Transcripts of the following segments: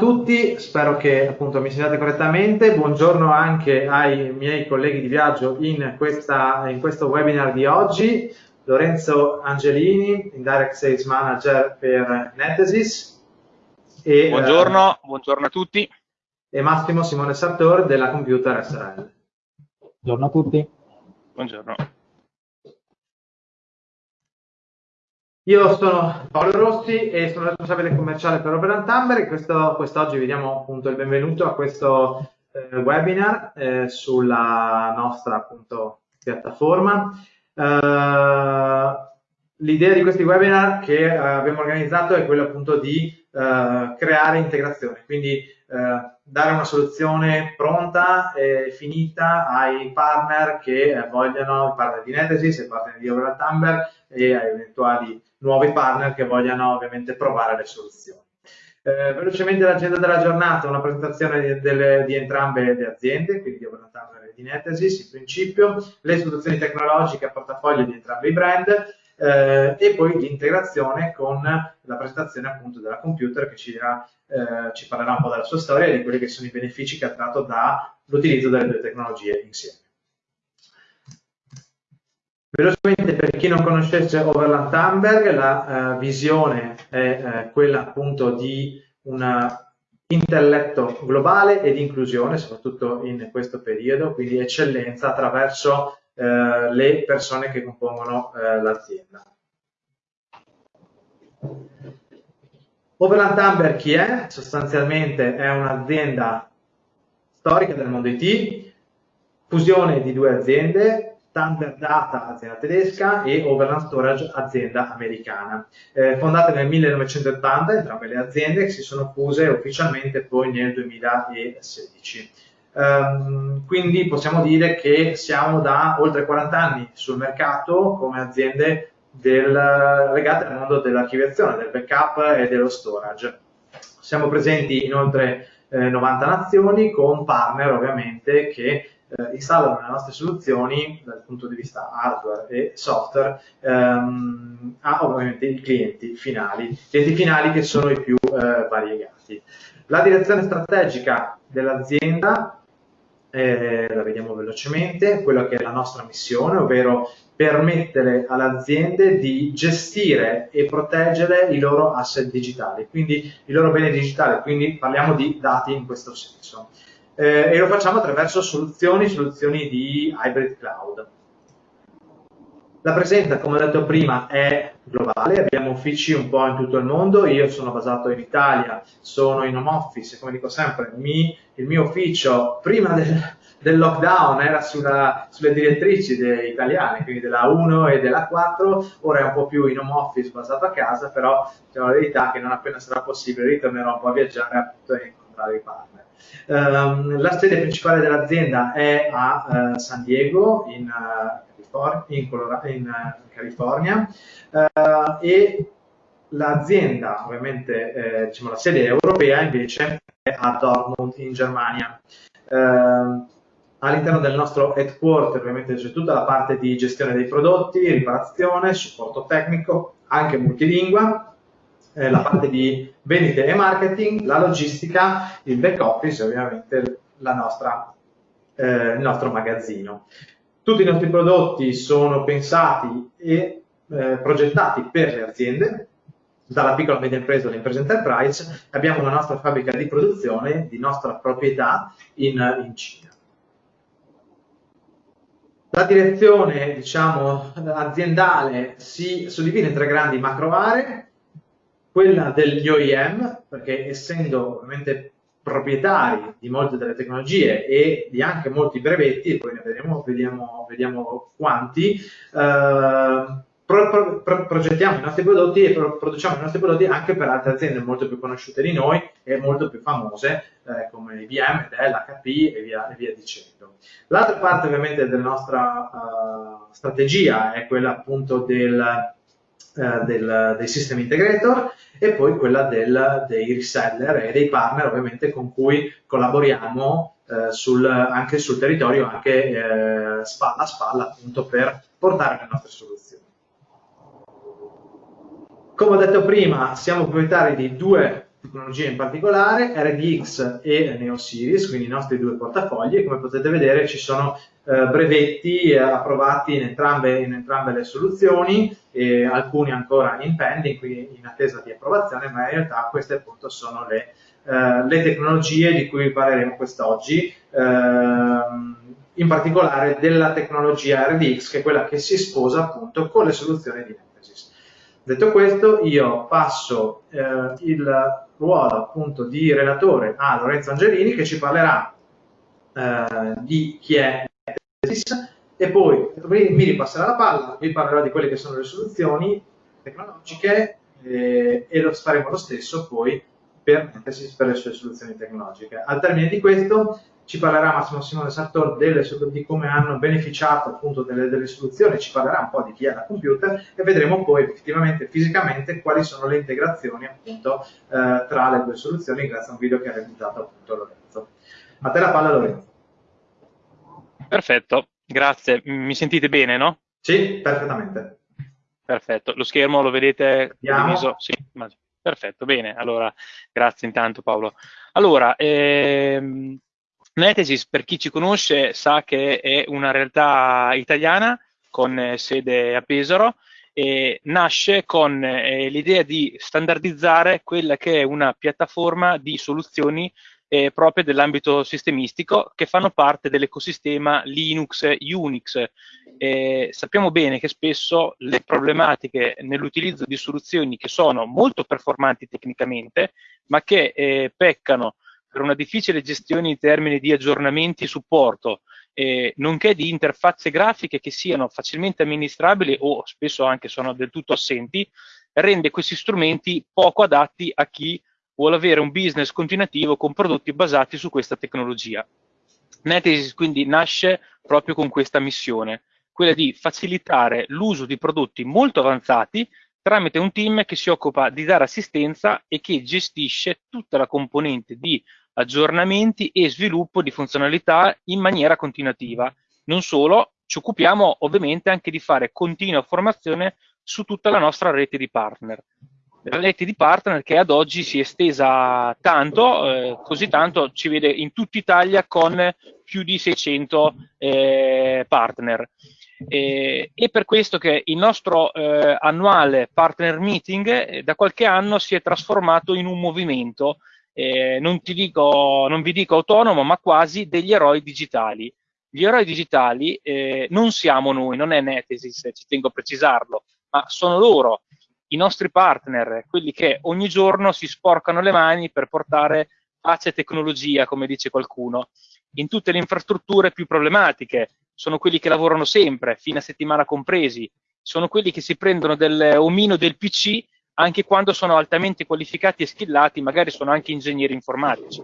Tutti, spero che appunto mi sentiate correttamente. Buongiorno anche ai miei colleghi di viaggio in, questa, in questo webinar di oggi. Lorenzo Angelini, Indirect Sales Manager per Netesis. E, buongiorno, eh, buongiorno a tutti. E Massimo Simone Sartor della Computer SRL. Buongiorno a tutti. Buongiorno. Io sono Paolo Rossi e sono responsabile commerciale per Operant Amber e questo, quest'oggi vi diamo appunto il benvenuto a questo eh, webinar eh, sulla nostra appunto piattaforma. Uh, L'idea di questi webinar che uh, abbiamo organizzato è quella appunto di uh, creare integrazione, quindi dare una soluzione pronta e finita ai partner che vogliono, i partner di Netesis, i partner di Overall Amber e ai eventuali nuovi partner che vogliano ovviamente provare le soluzioni. Eh, velocemente l'agenda della giornata, una presentazione di, delle, di entrambe le aziende, quindi di Overland e di Netesis, in principio, le soluzioni tecnologiche a portafoglio di entrambi i brand eh, e poi l'integrazione con la presentazione appunto della computer che ci, dirà, eh, ci parlerà un po' della sua storia e di quelli che sono i benefici che ha tratto dall'utilizzo delle due tecnologie insieme. Velocemente, per chi non conoscesse Overland Thunberg, la uh, visione è uh, quella appunto di un intelletto globale e di inclusione, soprattutto in questo periodo, quindi eccellenza attraverso uh, le persone che compongono l'azienda. Overland Thunberg chi è? Sostanzialmente è un'azienda storica del mondo IT, fusione di due aziende, Thunder Data, azienda tedesca, e Overland Storage, azienda americana. Eh, fondate nel 1980 entrambe le aziende che si sono fuse ufficialmente poi nel 2016. Um, ehm, quindi possiamo dire che siamo da oltre 40 anni sul mercato come aziende del, legate al mondo dell'archiviazione, del backup e dello storage. Siamo presenti in oltre eh, 90 nazioni con partner ovviamente che eh, installano le nostre soluzioni dal punto di vista hardware e software ehm, a ovviamente i clienti finali, clienti finali che sono i più eh, variegati. La direzione strategica dell'azienda eh, la vediamo velocemente, quella che è la nostra missione, ovvero permettere alle aziende di gestire e proteggere i loro asset digitali, quindi i loro beni digitali, quindi parliamo di dati in questo senso eh, e lo facciamo attraverso soluzioni, soluzioni di hybrid cloud. La presenza, come ho detto prima, è globale, abbiamo uffici un po' in tutto il mondo, io sono basato in Italia, sono in home office, come dico sempre, mi, il mio ufficio prima del, del lockdown era sulla, sulle direttrici italiane, quindi della 1 e della 4, ora è un po' più in home office basato a casa, però diciamo la verità che non appena sarà possibile ritornerò un po' a viaggiare e incontrare i partner. Um, la sede principale dell'azienda è a uh, San Diego, in, uh, in, in uh, California, e l'azienda, ovviamente eh, diciamo la sede europea invece è a Dortmund in Germania. Ehm, all'interno del nostro headquarter ovviamente c'è tutta la parte di gestione dei prodotti, riparazione, supporto tecnico, anche multilingua, eh, la parte di vendite e marketing, la logistica, il back office e ovviamente nostra, eh, il nostro magazzino. Tutti i nostri prodotti sono pensati e eh, progettati per le aziende, dalla piccola e media impresa all'impresa enterprise, abbiamo una nostra fabbrica di produzione di nostra proprietà in, in Cina. La direzione diciamo, aziendale si suddivide in tre grandi macro aree, quella degli OEM, perché essendo ovviamente proprietari di molte delle tecnologie e di anche molti brevetti, poi ne vedremo, vediamo, vediamo quanti, eh, pro, pro, progettiamo i nostri prodotti e pro, produciamo i nostri prodotti anche per altre aziende molto più conosciute di noi e molto più famose eh, come IBM, Dell, HP e via, e via dicendo. L'altra parte ovviamente della nostra uh, strategia è quella appunto del eh, del, dei system integrator e poi quella del, dei reseller e dei partner ovviamente con cui collaboriamo eh, sul, anche sul territorio, anche eh, spalla a spalla appunto per portare le nostre soluzioni. Come ho detto prima, siamo proprietari di due tecnologie in particolare, RDX e NeoSeries, quindi i nostri due portafogli, e come potete vedere ci sono eh, brevetti eh, approvati in entrambe, in entrambe, le soluzioni, e alcuni ancora in pending, quindi in attesa di approvazione, ma in realtà queste appunto sono le, eh, le tecnologie di cui parleremo quest'oggi, ehm, in particolare della tecnologia RDX, che è quella che si sposa appunto con le soluzioni di Nemesis. Detto questo, io passo eh, il ruolo appunto di relatore a Lorenzo Angelini che ci parlerà eh, di chi è e poi mi ripasserà la palla, vi parlerò di quelle che sono le soluzioni tecnologiche eh, e lo faremo lo stesso poi per, per le sue soluzioni tecnologiche. Al termine di questo ci parlerà Massimo Simone Sartor delle, di come hanno beneficiato appunto delle, delle, soluzioni, ci parlerà un po' di chi è la computer e vedremo poi effettivamente fisicamente quali sono le integrazioni appunto eh, tra le due soluzioni grazie a un video che ha realizzato appunto Lorenzo. A te la palla Lorenzo. Perfetto, grazie. Mi sentite bene, no? Sì, perfettamente. Perfetto. Lo schermo lo vedete diviso? Sì, perfetto, bene. Allora, grazie intanto Paolo. Allora, ehm, Netesis, per chi ci conosce, sa che è una realtà italiana con sede a Pesaro e nasce con eh, l'idea di standardizzare quella che è una piattaforma di soluzioni eh, proprie dell'ambito sistemistico che fanno parte dell'ecosistema Linux, Unix. Eh, sappiamo bene che spesso le problematiche nell'utilizzo di soluzioni che sono molto performanti tecnicamente, ma che eh, peccano per una difficile gestione in termini di aggiornamenti e supporto, eh, nonché di interfacce grafiche che siano facilmente amministrabili o spesso anche sono del tutto assenti, rende questi strumenti poco adatti a chi vuole avere un business continuativo con prodotti basati su questa tecnologia. Netesis quindi nasce proprio con questa missione, quella di facilitare l'uso di prodotti molto avanzati tramite un team che si occupa di dare assistenza e che gestisce tutta la componente di aggiornamenti e sviluppo di funzionalità in maniera continuativa. Non solo, ci occupiamo ovviamente anche di fare continua formazione su tutta la nostra rete di partner la rete di partner che ad oggi si è estesa tanto, eh, così tanto ci vede in tutta Italia con più di 600 eh, partner. E, è per questo che il nostro eh, annuale partner meeting eh, da qualche anno si è trasformato in un movimento, eh, non, dico, non vi dico autonomo, ma quasi degli eroi digitali. Gli eroi digitali eh, non siamo noi, non è Netesis, ci tengo a precisarlo, ma sono loro i nostri partner, quelli che ogni giorno si sporcano le mani per portare pace e tecnologia, come dice qualcuno, in tutte le infrastrutture più problematiche, sono quelli che lavorano sempre, fine settimana compresi, sono quelli che si prendono del omino del PC anche quando sono altamente qualificati e skillati, magari sono anche ingegneri informatici.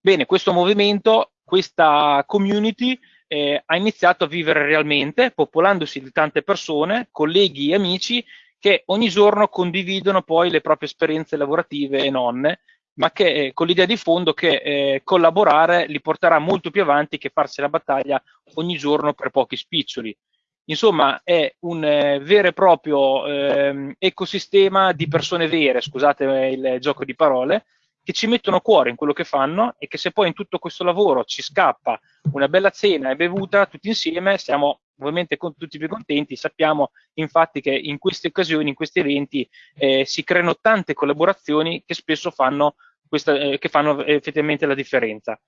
Bene, questo movimento, questa community eh, ha iniziato a vivere realmente, popolandosi di tante persone, colleghi e amici che ogni giorno condividono poi le proprie esperienze lavorative e non, ma che eh, con l'idea di fondo che eh, collaborare li porterà molto più avanti che farsi la battaglia ogni giorno per pochi spiccioli. Insomma, è un eh, vero e proprio eh, ecosistema di persone vere, scusate il gioco di parole, che ci mettono cuore in quello che fanno e che se poi in tutto questo lavoro ci scappa una bella cena e bevuta tutti insieme, siamo ovviamente con tutti più contenti. Sappiamo infatti che in queste occasioni, in questi eventi, eh, si creano tante collaborazioni che spesso fanno, questa, eh, che fanno effettivamente la differenza.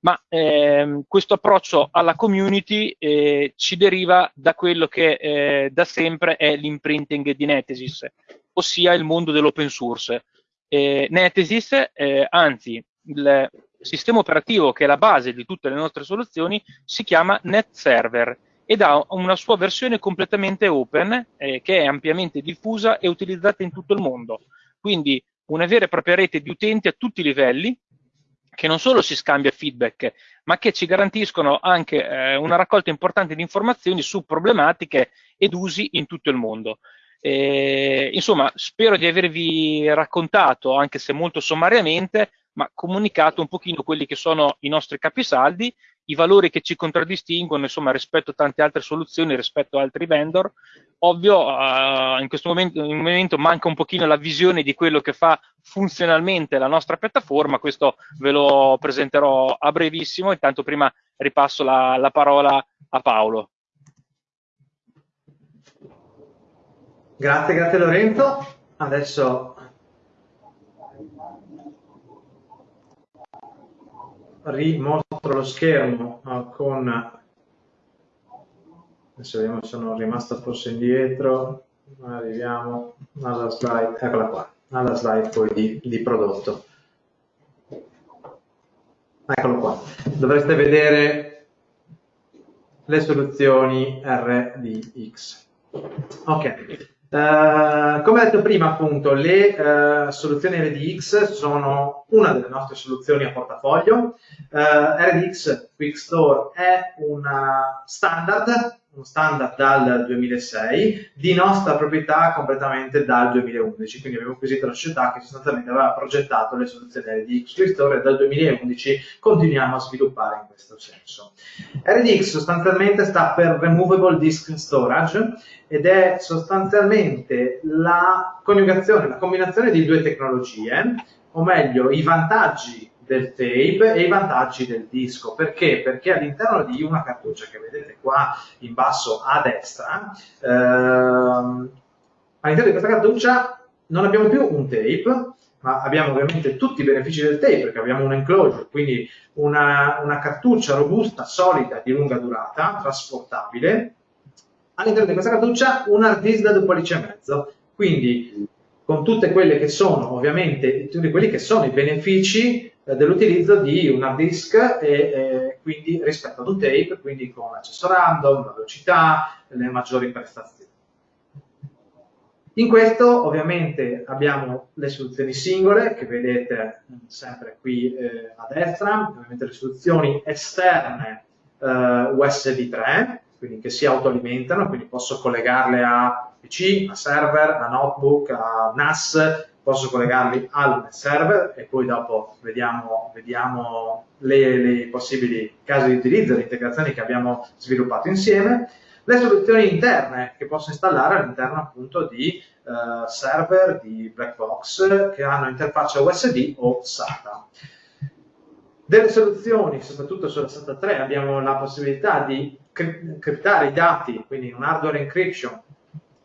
Ma ehm, questo approccio alla community eh, ci deriva da quello che eh, da sempre è l'imprinting di Netesis, ossia il mondo dell'open source eh, Netesis, eh, anzi il sistema operativo che è la base di tutte le nostre soluzioni, si chiama NetServer ed ha una sua versione completamente open eh, che è ampiamente diffusa e utilizzata in tutto il mondo. Quindi una vera e propria rete di utenti a tutti i livelli che non solo si scambia feedback, ma che ci garantiscono anche eh, una raccolta importante di informazioni su problematiche ed usi in tutto il mondo. Eh, insomma, spero di avervi raccontato, anche se molto sommariamente, ma comunicato un pochino quelli che sono i nostri capisaldi i valori che ci contraddistinguono, insomma, rispetto a tante altre soluzioni, rispetto a altri vendor. Ovvio, uh, in questo momento, in momento, manca un pochino la visione di quello che fa funzionalmente la nostra piattaforma, questo ve lo presenterò a brevissimo, intanto prima ripasso la, la parola a Paolo. Grazie, grazie Lorenzo. Adesso rimostro lo schermo con adesso vediamo se sono rimasto forse indietro arriviamo alla slide eccola qua alla slide poi di, di prodotto. Eccolo qua dovreste vedere le soluzioni RDX ok Uh, come detto prima, appunto, le uh, soluzioni RDX sono una delle nostre soluzioni a portafoglio. Uh, eh, RDX Quick Store è una standard uno standard dal 2006, di nostra proprietà completamente dal 2011, quindi abbiamo acquisito la società che sostanzialmente aveva progettato le soluzioni RDX Restore e dal 2011 continuiamo a sviluppare in questo senso. RDX sostanzialmente sta per Removable Disk Storage ed è sostanzialmente la coniugazione, la combinazione di due tecnologie, o meglio i vantaggi del tape e i vantaggi del disco. Perché? Perché all'interno di una cartuccia che vedete qua in basso a destra, ehm, all'interno di questa cartuccia non abbiamo più un tape, ma abbiamo ovviamente tutti i benefici del tape, perché abbiamo un enclosure, quindi una, una cartuccia robusta, solida, di lunga durata, trasportabile. All'interno di questa cartuccia un hard disk da 2 pollici e mezzo, quindi con tutte quelle che sono ovviamente tutti quelli che sono i benefici dell'utilizzo di un hard disk e, e, quindi rispetto ad un tape, quindi con l'accesso random, la velocità, le maggiori prestazioni. In questo ovviamente abbiamo le soluzioni singole che vedete sempre qui eh, a destra, ovviamente le soluzioni esterne eh, USB 3, quindi che si autoalimentano, quindi posso collegarle a PC, a server, a notebook, a NAS, posso collegarli al server e poi dopo vediamo, vediamo le, possibili casi di utilizzo, le integrazioni che abbiamo sviluppato insieme, le soluzioni interne che posso installare all'interno appunto di uh, server, di black box che hanno interfaccia USB o SATA. Delle soluzioni, soprattutto sulla SATA 3, abbiamo la possibilità di criptare i dati, quindi un hardware encryption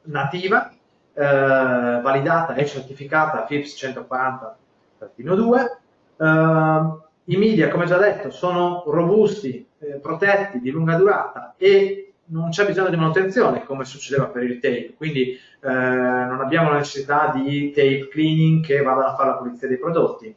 nativa, eh, validata e certificata FIPS 140-2. Eh, I media, come già detto, sono robusti, eh, protetti, di lunga durata e non c'è bisogno di manutenzione come succedeva per il tape, quindi eh, non abbiamo la necessità di tape cleaning che vadano a fare la pulizia dei prodotti.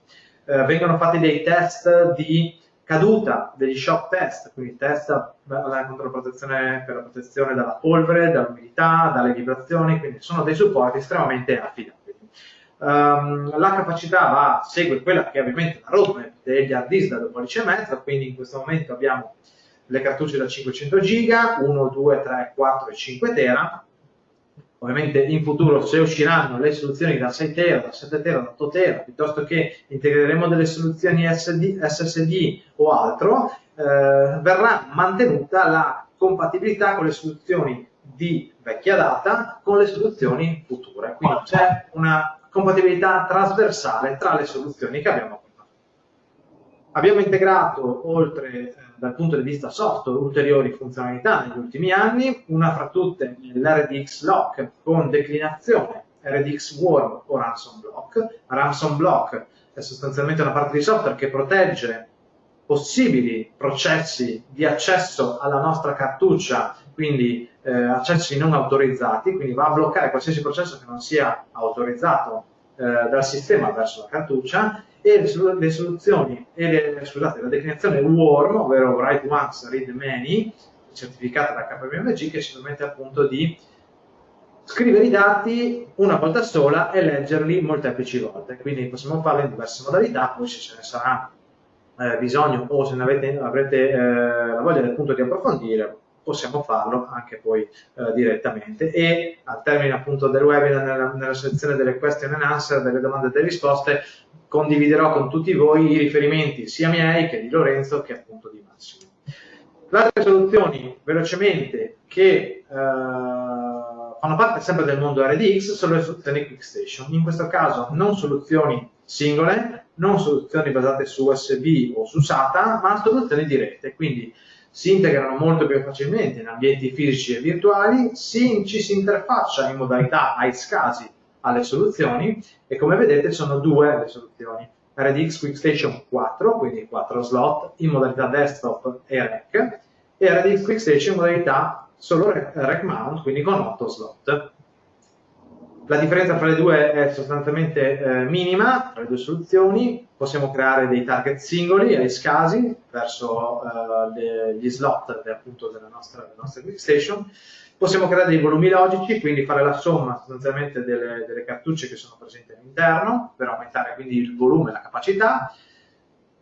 Eh, vengono fatti dei test di caduta degli shock test, quindi test contro la protezione, per la protezione dalla polvere, dall'umidità, dalle vibrazioni, quindi sono dei supporti estremamente affidabili. Um, la capacità va, segue quella che è ovviamente la roadmap degli hard disk da 2 pollici quindi in questo momento abbiamo le cartucce da 500 giga, 1, 2, 3, 4 e 5 tera, Ovviamente in futuro se usciranno le soluzioni da 6 tera, da 7 tera, da 8 tera, piuttosto che integreremo delle soluzioni SD, SSD o altro, eh, verrà mantenuta la compatibilità con le soluzioni di vecchia data con le soluzioni future. Quindi c'è una compatibilità trasversale tra le soluzioni che abbiamo Abbiamo integrato, oltre eh, dal punto di vista software, ulteriori funzionalità negli ultimi anni, una fra tutte l'RDX Lock con declinazione RDX Worm o Ransom Block. Ransom Block è sostanzialmente una parte di software che protegge possibili processi di accesso alla nostra cartuccia, quindi eh, accessi non autorizzati, quindi va a bloccare qualsiasi processo che non sia autorizzato eh, dal sistema verso la cartuccia e le soluzioni, e le, scusate, la declinazione WARM, ovvero Write Once, Read Many, certificata da KPMG, che ci permette appunto di scrivere i dati una volta sola e leggerli molteplici volte. Quindi possiamo farlo in diverse modalità, poi se ce ne sarà eh, bisogno o se ne avete, avrete eh, la voglia appunto di approfondire, possiamo farlo anche poi eh, direttamente e al termine appunto del webinar nella, nella sezione delle question and answer, delle domande e delle risposte condividerò con tutti voi i riferimenti sia miei che di Lorenzo che appunto di Massimo. Le altre soluzioni, velocemente, che uh, fanno parte sempre del mondo RDX sono le soluzioni QuickStation. In questo caso non soluzioni singole, non soluzioni basate su USB o su SATA, ma soluzioni dirette. Quindi si integrano molto più facilmente in ambienti fisici e virtuali, si, ci si interfaccia in modalità iSCSI alle soluzioni e come vedete sono due le soluzioni. RDX QuickStation 4, quindi 4 slot in modalità desktop e rack, e RDX QuickStation in modalità solo rack mount, quindi con 8 slot. La differenza tra le due è sostanzialmente eh, minima, tra le due soluzioni. Possiamo creare dei target singoli ai scasi verso eh, le, gli slot appunto della nostra, della nostra QuickStation. Possiamo creare dei volumi logici, quindi fare la somma sostanzialmente delle, delle cartucce che sono presenti all'interno per aumentare quindi il volume e la capacità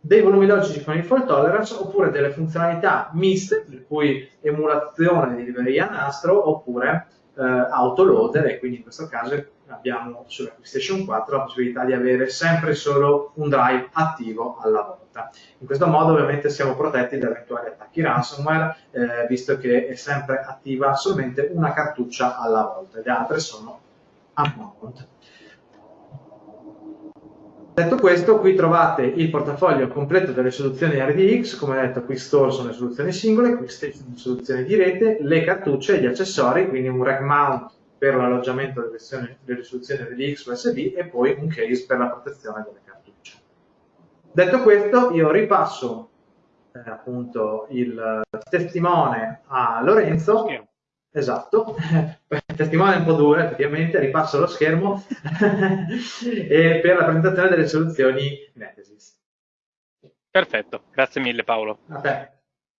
dei volumi logici con il fault tolerance oppure delle funzionalità miste, per cui emulazione di libreria nastro oppure eh, autoloader e quindi in questo caso abbiamo sulla PlayStation 4 la possibilità di avere sempre solo un drive attivo alla volta. In questo modo ovviamente siamo protetti da eventuali attacchi ransomware eh, visto che è sempre attiva solamente una cartuccia alla volta, le altre sono a mount. Detto questo, qui trovate il portafoglio completo delle soluzioni RDX, come detto qui Store sono le soluzioni singole, qui Station sono soluzioni di rete, le cartucce e gli accessori, quindi un rack mount per l'alloggiamento delle, delle soluzioni RDX USB e poi un case per la protezione delle cartucce. Detto questo, io ripasso eh, appunto il testimone a Lorenzo. Esatto, testimone un po' duro effettivamente, ripasso lo schermo per la presentazione delle soluzioni Netesis. Perfetto, grazie mille Paolo.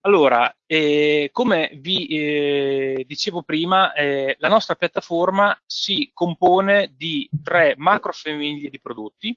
Allora, eh, come vi eh, dicevo prima, eh, la nostra piattaforma si compone di tre macro famiglie di prodotti,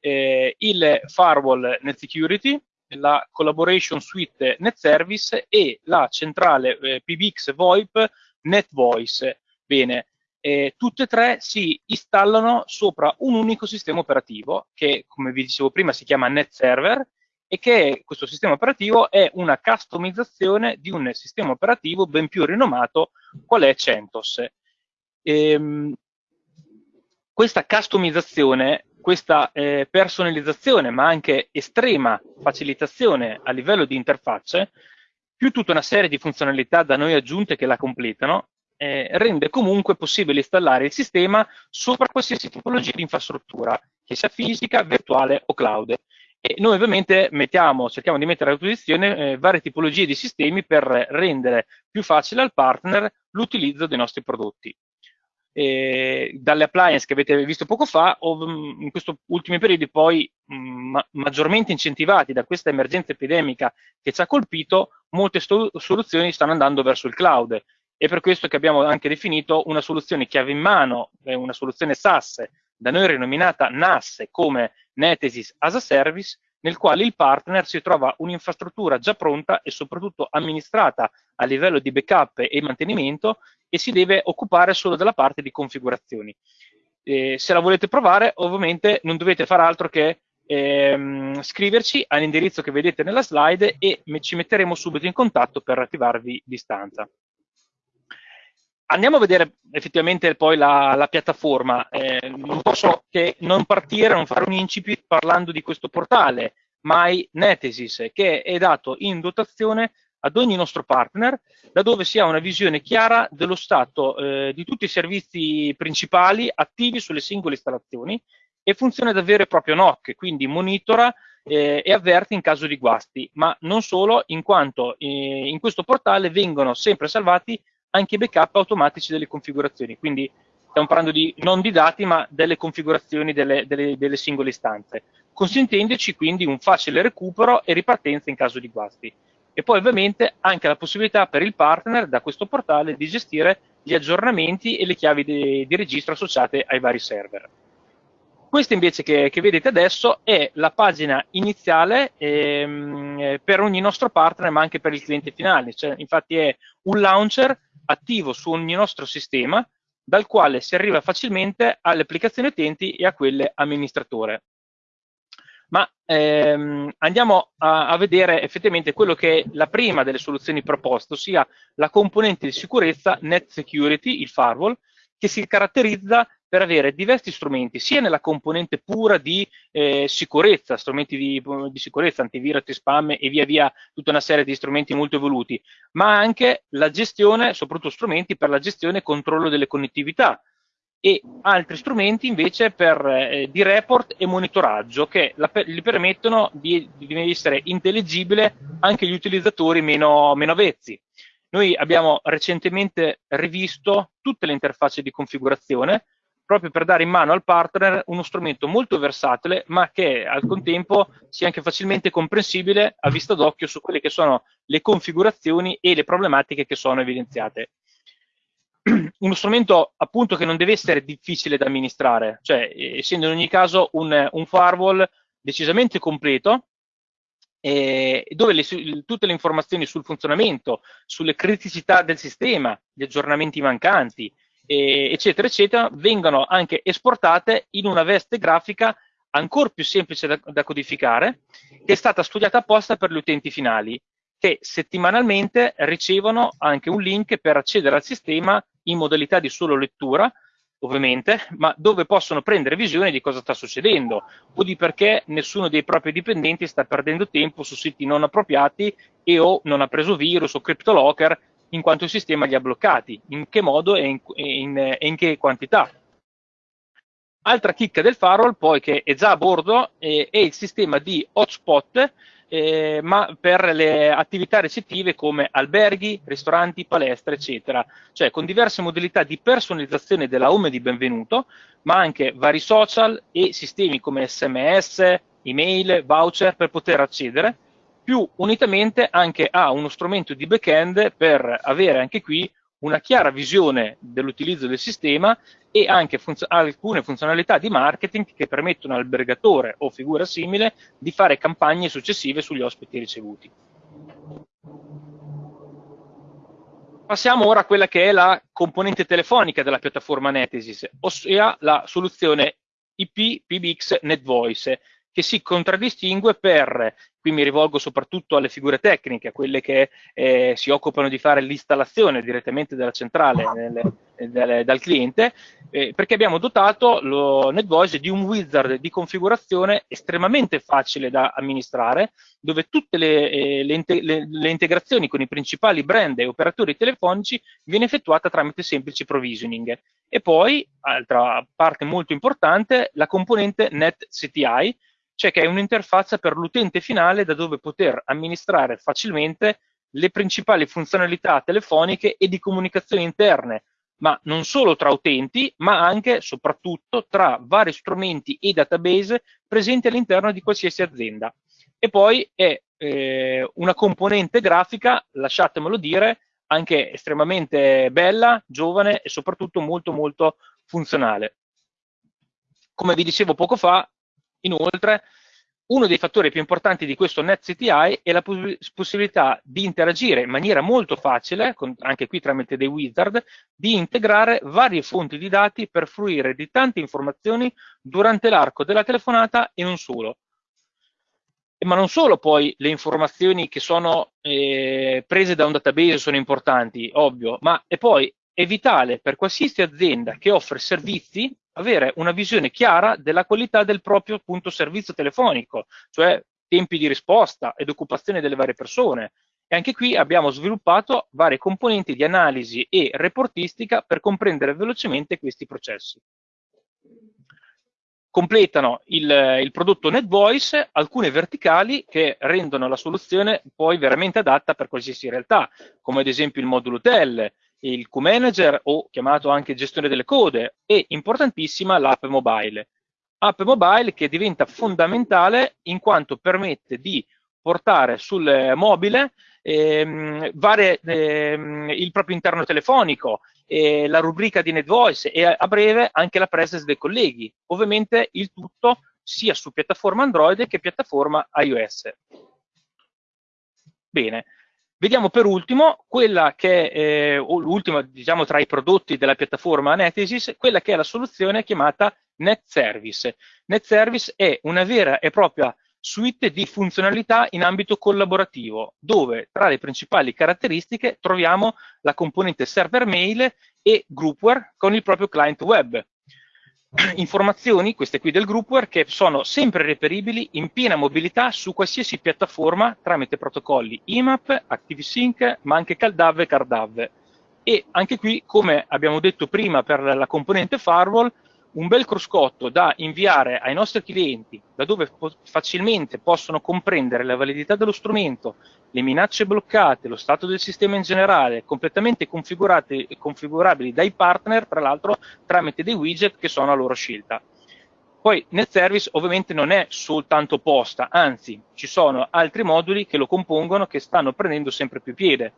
eh, il firewall Net Security, la Collaboration Suite Net Service e la centrale eh, PBX VoIP Net Voice. Bene, eh, tutte e tre si installano sopra un unico sistema operativo che, come vi dicevo prima, si chiama Net Server e che questo sistema operativo è una customizzazione di un sistema operativo ben più rinomato qual è CentOS. Ehm, questa customizzazione questa eh, personalizzazione, ma anche estrema facilitazione a livello di interfacce, più tutta una serie di funzionalità da noi aggiunte che la completano, eh, rende comunque possibile installare il sistema sopra qualsiasi tipologia di infrastruttura, che sia fisica, virtuale o cloud. E noi ovviamente mettiamo, cerchiamo di mettere a disposizione eh, varie tipologie di sistemi per rendere più facile al partner l'utilizzo dei nostri prodotti eh, dalle appliance che avete visto poco fa, in questi ultimi periodi poi mm, maggiormente incentivati da questa emergenza epidemica che ci ha colpito, molte soluzioni stanno andando verso il cloud. È per questo che abbiamo anche definito una soluzione chiave in mano, una soluzione SaaS, da noi rinominata NAS come Netesis as a Service, nel quale il partner si trova un'infrastruttura già pronta e soprattutto amministrata a livello di backup e mantenimento e si deve occupare solo della parte di configurazioni. Eh, se la volete provare, ovviamente non dovete fare altro che ehm, scriverci all'indirizzo che vedete nella slide e ci metteremo subito in contatto per attivarvi distanza. Andiamo a vedere effettivamente poi la, la piattaforma. Eh, non posso che non partire, non fare un incipit parlando di questo portale, MyNetesis, che è dato in dotazione ad ogni nostro partner, da dove si ha una visione chiara dello stato eh, di tutti i servizi principali attivi sulle singole installazioni e funziona da vero e proprio NOC, quindi monitora eh, e avverte in caso di guasti, ma non solo, in quanto eh, in questo portale vengono sempre salvati anche backup automatici delle configurazioni, quindi stiamo parlando di, non di dati ma delle configurazioni delle, delle, delle singole istanze, consentendoci quindi un facile recupero e ripartenza in caso di guasti. E poi ovviamente anche la possibilità per il partner da questo portale di gestire gli aggiornamenti e le chiavi di, di registro associate ai vari server. Questa invece che, che, vedete adesso è la pagina iniziale ehm, per ogni nostro partner ma anche per il cliente finale, cioè, infatti è un launcher attivo su ogni nostro sistema dal quale si arriva facilmente alle applicazioni utenti e a quelle amministratore. Ma ehm, andiamo a, a, vedere effettivamente quello che è la prima delle soluzioni proposte, ossia la componente di sicurezza Net Security, il firewall, che si caratterizza per avere diversi strumenti, sia nella componente pura di eh, sicurezza, strumenti di, di, sicurezza, antivirus, spam e via via tutta una serie di strumenti molto evoluti, ma anche la gestione, soprattutto strumenti per la gestione e controllo delle connettività e altri strumenti invece per, eh, di report e monitoraggio che la, gli permettono di, di, essere intelligibile anche agli utilizzatori meno, meno avvezzi. Noi abbiamo recentemente rivisto tutte le interfacce di configurazione proprio per dare in mano al partner uno strumento molto versatile, ma che al contempo sia anche facilmente comprensibile a vista d'occhio su quelle che sono le configurazioni e le problematiche che sono evidenziate. Uno strumento appunto che non deve essere difficile da amministrare, cioè essendo in ogni caso un, un firewall decisamente completo, eh, dove le, tutte le informazioni sul funzionamento, sulle criticità del sistema, gli aggiornamenti mancanti, eccetera, eccetera, vengono anche esportate in una veste grafica ancora più semplice da, da codificare, che è stata studiata apposta per gli utenti finali, che settimanalmente ricevono anche un link per accedere al sistema in modalità di solo lettura, ovviamente, ma dove possono prendere visione di cosa sta succedendo o di perché nessuno dei propri dipendenti sta perdendo tempo su siti non appropriati e o non ha preso virus o cryptolocker in quanto il sistema li ha bloccati, in che modo e in, in, in che quantità. Altra chicca del firewall poi che è già a bordo eh, è il sistema di hotspot eh, ma per le attività ricettive come alberghi, ristoranti, palestre, eccetera, cioè con diverse modalità di personalizzazione della home di benvenuto, ma anche vari social e sistemi come sms, email, voucher per poter accedere più unitamente anche a uno strumento di back-end per avere anche qui una chiara visione dell'utilizzo del sistema e anche funz alcune funzionalità di marketing che permettono all'albergatore o figura simile di fare campagne successive sugli ospiti ricevuti. Passiamo ora a quella che è la componente telefonica della piattaforma Netesis, ossia la soluzione IP PBX NetVoice, che si contraddistingue per qui mi rivolgo soprattutto alle figure tecniche, a quelle che eh, si occupano di fare l'installazione direttamente della centrale nelle, nelle, dal cliente, eh, perché abbiamo dotato lo NetVoice di un wizard di configurazione estremamente facile da amministrare, dove tutte le, eh, le, le, le integrazioni con i principali brand e operatori telefonici viene effettuata tramite semplici provisioning. E poi, altra parte molto importante, la componente NetCTI, cioè che è un'interfaccia per l'utente finale da dove poter amministrare facilmente le principali funzionalità telefoniche e di comunicazione interne, ma non solo tra utenti, ma anche e soprattutto tra vari strumenti e database presenti all'interno di qualsiasi azienda. E poi è eh, una componente grafica, lasciatemelo dire, anche estremamente bella, giovane e soprattutto molto molto funzionale. Come vi dicevo poco fa, Inoltre, uno dei fattori più importanti di questo NetCTI è la possibilità di interagire in maniera molto facile, con, anche qui tramite dei wizard, di integrare varie fonti di dati per fruire di tante informazioni durante l'arco della telefonata e non solo. Ma non solo poi le informazioni che sono eh, prese da un database sono importanti, ovvio, ma è poi è vitale per qualsiasi azienda che offre servizi avere una visione chiara della qualità del proprio appunto, servizio telefonico, cioè tempi di risposta ed occupazione delle varie persone. E anche qui abbiamo sviluppato varie componenti di analisi e reportistica per comprendere velocemente questi processi. Completano il, il prodotto NetVoice alcune verticali che rendono la soluzione poi veramente adatta per qualsiasi realtà, come ad esempio il modulo hotel, il Q-Manager o chiamato anche gestione delle code e importantissima l'app mobile. App mobile che diventa fondamentale in quanto permette di portare sul mobile ehm, varie, ehm, il proprio interno telefonico, eh, la rubrica di NetVoice e a breve anche la presence dei colleghi. Ovviamente il tutto sia su piattaforma Android che piattaforma iOS. Bene, Vediamo per ultimo quella che è eh, l'ultima, diciamo, tra i prodotti della piattaforma Netesis, quella che è la soluzione chiamata NetService. NetService è una vera e propria suite di funzionalità in ambito collaborativo, dove tra le principali caratteristiche troviamo la componente server mail e groupware con il proprio client web. Informazioni, queste qui del groupware, che sono sempre reperibili in piena mobilità su qualsiasi piattaforma tramite protocolli IMAP, ActiveSync, ma anche CalDAV e CardAV. E anche qui, come abbiamo detto prima per la componente firewall, un bel cruscotto da inviare ai nostri clienti, da dove po facilmente possono comprendere la validità dello strumento, le minacce bloccate, lo stato del sistema in generale, completamente configurabili dai partner, tra l'altro tramite dei widget che sono a loro scelta. Poi nel service ovviamente non è soltanto posta, anzi ci sono altri moduli che lo compongono che stanno prendendo sempre più piede,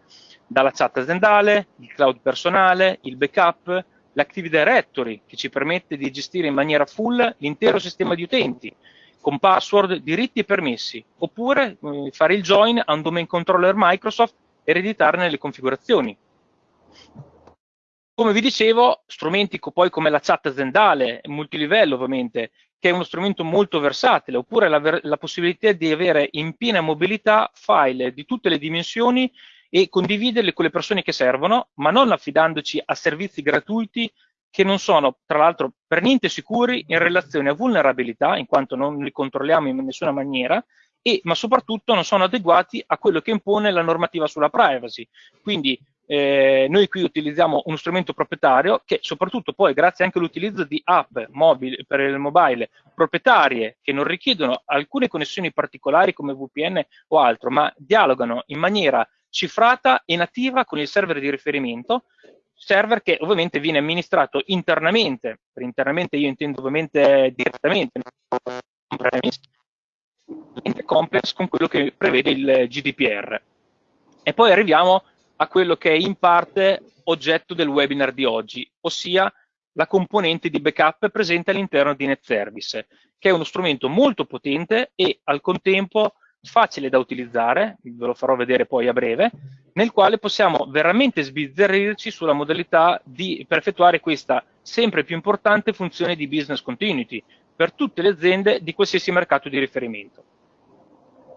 dalla chat aziendale, il cloud personale, il backup, l'Active Directory che ci permette di gestire in maniera full l'intero sistema di utenti con password, diritti e permessi, oppure eh, fare il join a un domain controller Microsoft e ereditarne le configurazioni. Come vi dicevo, strumenti poi come la chat aziendale, multilivello ovviamente, che è uno strumento molto versatile, oppure la, la possibilità di avere in piena mobilità file di tutte le dimensioni e condividerle con le persone che servono, ma non affidandoci a servizi gratuiti che non sono, tra l'altro, per niente sicuri in relazione a vulnerabilità, in quanto non li controlliamo in nessuna maniera, e, ma soprattutto non sono adeguati a quello che impone la normativa sulla privacy. Quindi eh, noi qui utilizziamo uno strumento proprietario che soprattutto poi grazie anche all'utilizzo di app mobile, per il mobile proprietarie che non richiedono alcune connessioni particolari come VPN o altro, ma dialogano in maniera cifrata e nativa con il server di riferimento, server che ovviamente viene amministrato internamente, per internamente io intendo ovviamente direttamente, compliance con quello che prevede il GDPR. E poi arriviamo a quello che è in parte oggetto del webinar di oggi, ossia la componente di backup presente all'interno di NetService, che è uno strumento molto potente e al contempo facile da utilizzare, ve lo farò vedere poi a breve, nel quale possiamo veramente sbizzarrirci sulla modalità di, per effettuare questa sempre più importante funzione di business continuity per tutte le aziende di qualsiasi mercato di riferimento.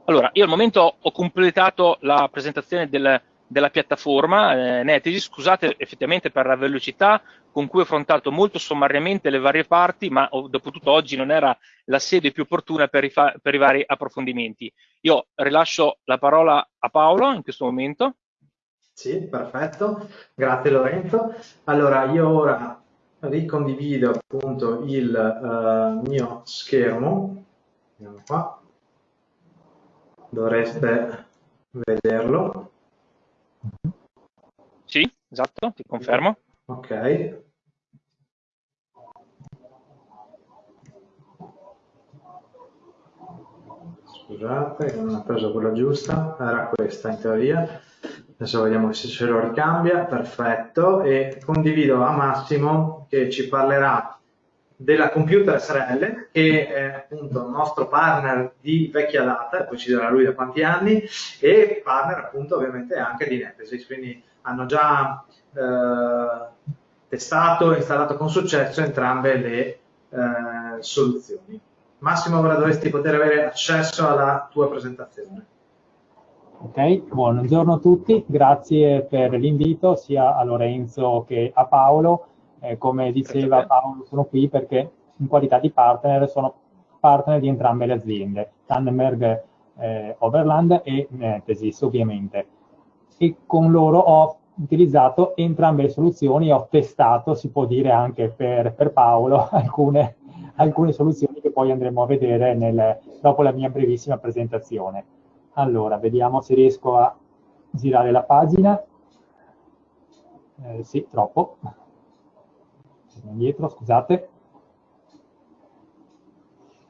Allora, io al momento ho completato la presentazione del, della piattaforma eh, Netesi, scusate effettivamente per la velocità con cui ho affrontato molto sommariamente le varie parti, ma oh, dopo tutto oggi non era la sede più opportuna per i, per i vari approfondimenti. Io rilascio la parola a Paolo in questo momento. Sì, perfetto, grazie Lorenzo. Allora, io ora ricondivido appunto il uh, mio schermo, andiamo qua, dovreste vederlo. Sì, esatto, ti confermo. Ok. Scusate, non ho preso quella giusta, era questa in teoria. Adesso vediamo se ce lo ricambia, perfetto. E condivido a Massimo che ci parlerà della Computer SRL, che è appunto il nostro partner di vecchia data, poi ci dirà lui da quanti anni, e partner appunto ovviamente anche di Netesis, quindi hanno già eh, testato e installato con successo entrambe le eh, soluzioni. Massimo, ora dovresti poter avere accesso alla tua presentazione. Ok, buongiorno a tutti, grazie per l'invito sia a Lorenzo che a Paolo. Eh, come diceva Paolo, sono qui perché in qualità di partner sono partner di entrambe le aziende, Tannenberg eh, Overland e Netesis ovviamente. E con loro ho utilizzato entrambe le soluzioni, ho testato, si può dire anche per, per Paolo, alcune, alcune, soluzioni che poi andremo a vedere nel, dopo la mia brevissima presentazione. Allora, vediamo se riesco a girare la pagina. Eh, sì, troppo. Indietro, scusate.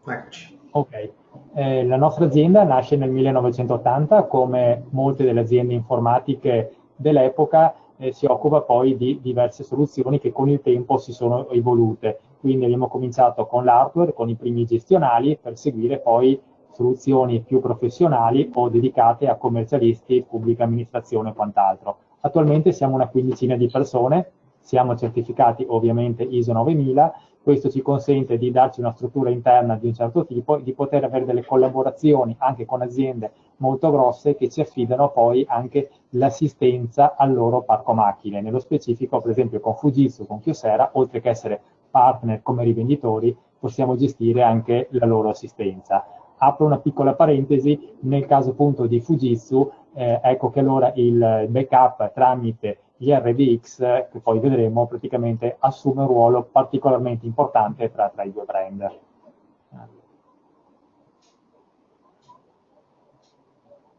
Eccoci. Ok. Eh, la nostra azienda nasce nel 1980 come molte delle aziende informatiche dell'epoca eh, si occupa poi di diverse soluzioni che con il tempo si sono evolute. Quindi abbiamo cominciato con l'hardware, con i primi gestionali, per seguire poi soluzioni più professionali o dedicate a commercialisti, pubblica amministrazione e quant'altro. Attualmente siamo una quindicina di persone, siamo certificati ovviamente ISO 9000, questo ci consente di darci una struttura interna di un certo tipo e di poter avere delle collaborazioni anche con aziende molto grosse che ci affidano poi anche l'assistenza al loro parco macchine. Nello specifico, per esempio, con Fujitsu, con Kyocera, oltre che essere partner come rivenditori, possiamo gestire anche la loro assistenza. Apro una piccola parentesi, nel caso appunto di Fujitsu, eh, ecco che allora il backup tramite gli RDX, che poi vedremo, praticamente assume un ruolo particolarmente importante tra, tra i due brand.